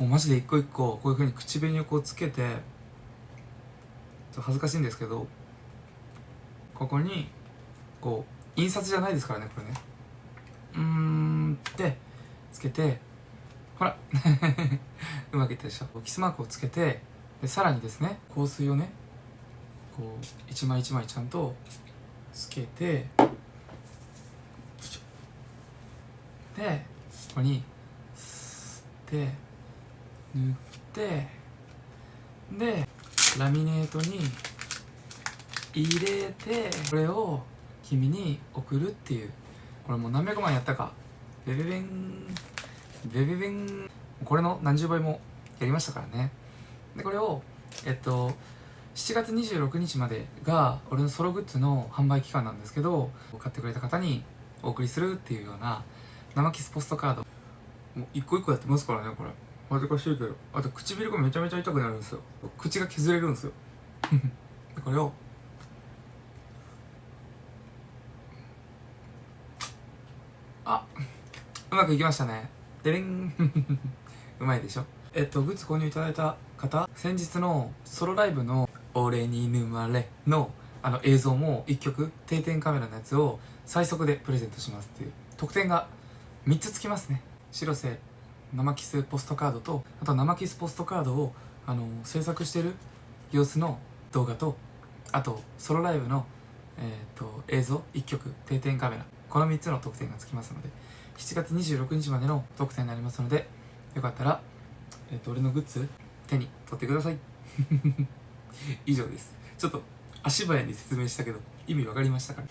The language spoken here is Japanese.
もうマジで一個一個こういう風に口紅をこうつけてちょっと恥ずかしいんですけどここにこう印刷じゃないですからねこれね。うーんってつけてほら うまくいったでしょ。キスマークをつけてでさらにですね香水をねこう一枚一枚ちゃんとつけてでここに吸って塗ってでラミネートに入れてこれを君に送るっていう。これもう何百万やったか。ベベベン。ベベベン。これの何十倍もやりましたからね。でこれをえっと7月26日までが俺のソログッズの販売期間なんですけど買ってくれた方にお送りするっていうような生キスポストカード。もう一個一個やってますからねこれ。恥ずかしいけどあと唇がめちゃめちゃ痛くなるんですよ。口が削れるんですよ。でこれをあうまくいきましたね。でれん。うまいでしょ。えっとグッズ購入いただいた方先日のソロライブの「俺に沼れ」のあの映像も1曲定点カメラのやつを最速でプレゼントしますっていう。特典が3つつきますね。白瀬生キスポストカードとあと生キスポストカードをあの制作してる様子の動画とあとソロライブの、えー、と映像1曲定点カメラ。この3つの特典がつきますので7月26日までの特典になりますのでよかったら、えー、と俺のグッズ手に取ってください。以上です。ちょっと足早に説明したけど意味わかりましたかね？